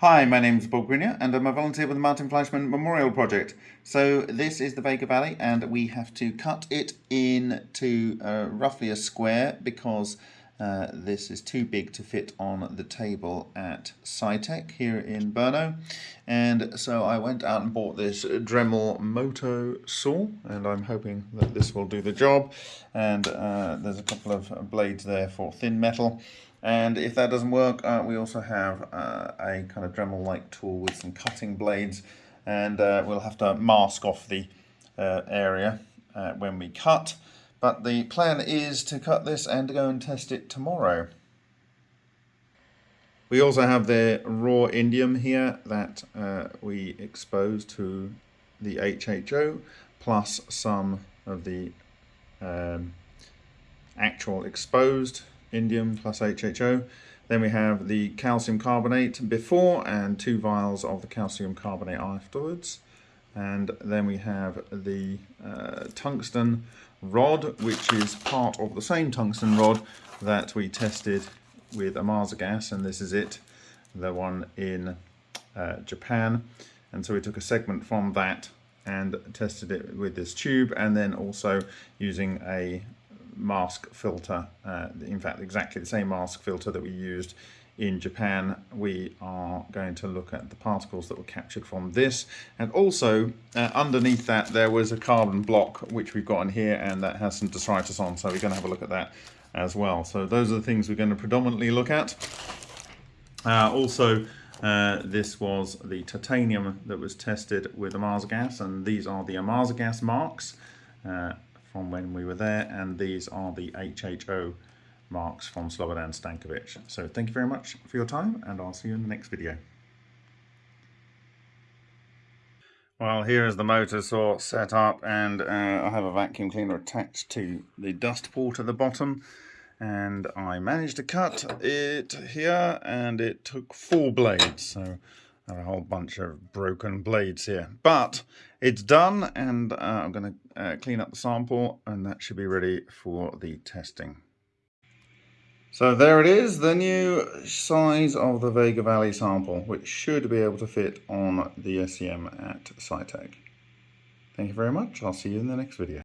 Hi, my name is Bob Greenyer and I'm a volunteer with the Martin Fleischmann Memorial Project. So this is the Vega Valley and we have to cut it into uh, roughly a square because uh, this is too big to fit on the table at SciTech here in Brno. And so I went out and bought this Dremel Moto saw and I'm hoping that this will do the job. And uh, there's a couple of blades there for thin metal. And if that doesn't work, uh, we also have uh, a kind of Dremel-like tool with some cutting blades. And uh, we'll have to mask off the uh, area when we cut. But the plan is to cut this and go and test it tomorrow. We also have the raw indium here that uh, we expose to the HHO plus some of the um, actual exposed indium plus HHO. Then we have the calcium carbonate before and two vials of the calcium carbonate afterwards. And then we have the uh, tungsten rod, which is part of the same tungsten rod that we tested with Ohmasa gas, and this is it, the one in uh, Japan. And so we took a segment from that and tested it with this tube, and then also using a mask filter, uh, in fact exactly the same mask filter that we used in Japan, we are going to look at the particles that were captured from this. And also, uh, underneath that, there was a carbon block, which we've got in here, and that has some detritus on, so we're going to have a look at that as well. So those are the things we're going to predominantly look at. Uh, also, uh, this was the titanium that was tested with Ohmasa gas, and these are the Ohmasa gas marks. Uh, from when we were there and these are the HHO marks from Slobodan Stankovic. So thank you very much for your time and I'll see you in the next video. Well, here is the motor saw set up and uh, I have a vacuum cleaner attached to the dust port at the bottom and I managed to cut it here and it took four blades. So I have a whole bunch of broken blades here. But it's done and uh, I'm going to uh, clean up the sample and that should be ready for the testing. So there it is, the new size of the Vega Valley sample, which should be able to fit on the SEM at SciTech. Thank you very much. I'll see you in the next video.